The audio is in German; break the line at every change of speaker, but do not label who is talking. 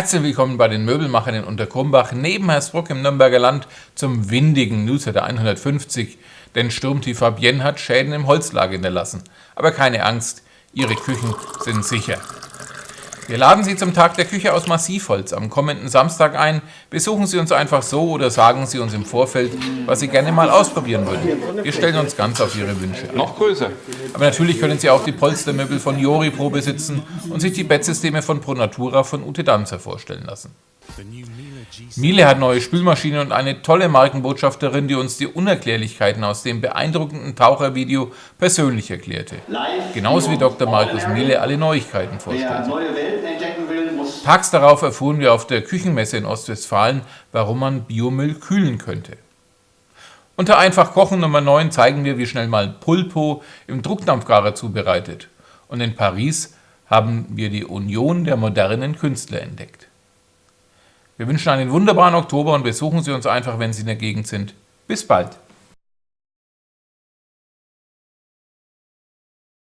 Herzlich willkommen bei den Möbelmachern in Unterkrumbach neben Hersbruck im Nürnberger Land zum windigen Newsletter 150, denn Sturmtief Fabienne hat Schäden im Holzlager hinterlassen. Aber keine Angst, Ihre Küchen sind sicher. Wir laden Sie zum Tag der Küche aus Massivholz am kommenden Samstag ein. Besuchen Sie uns einfach so oder sagen Sie uns im Vorfeld, was Sie gerne mal ausprobieren würden. Wir stellen uns ganz auf Ihre Wünsche.
Noch größer.
Aber natürlich können Sie auch die Polstermöbel von Jori Pro besitzen und sich die Bettsysteme von Pro Natura von Ute Danzer vorstellen lassen. Miele hat neue Spülmaschine und eine tolle Markenbotschafterin, die uns die Unerklärlichkeiten aus dem beeindruckenden Tauchervideo persönlich erklärte. Genauso wie Dr. Markus Miele alle Neuigkeiten vorstellte. Tags darauf erfuhren wir auf der Küchenmesse in Ostwestfalen, warum man Biomüll kühlen könnte. Unter Einfach Kochen Nummer 9 zeigen wir, wie schnell mal Pulpo im Druckdampfgarer zubereitet. Und in Paris haben wir die Union der modernen Künstler entdeckt. Wir wünschen einen wunderbaren Oktober und besuchen Sie uns einfach, wenn Sie in der Gegend sind. Bis bald!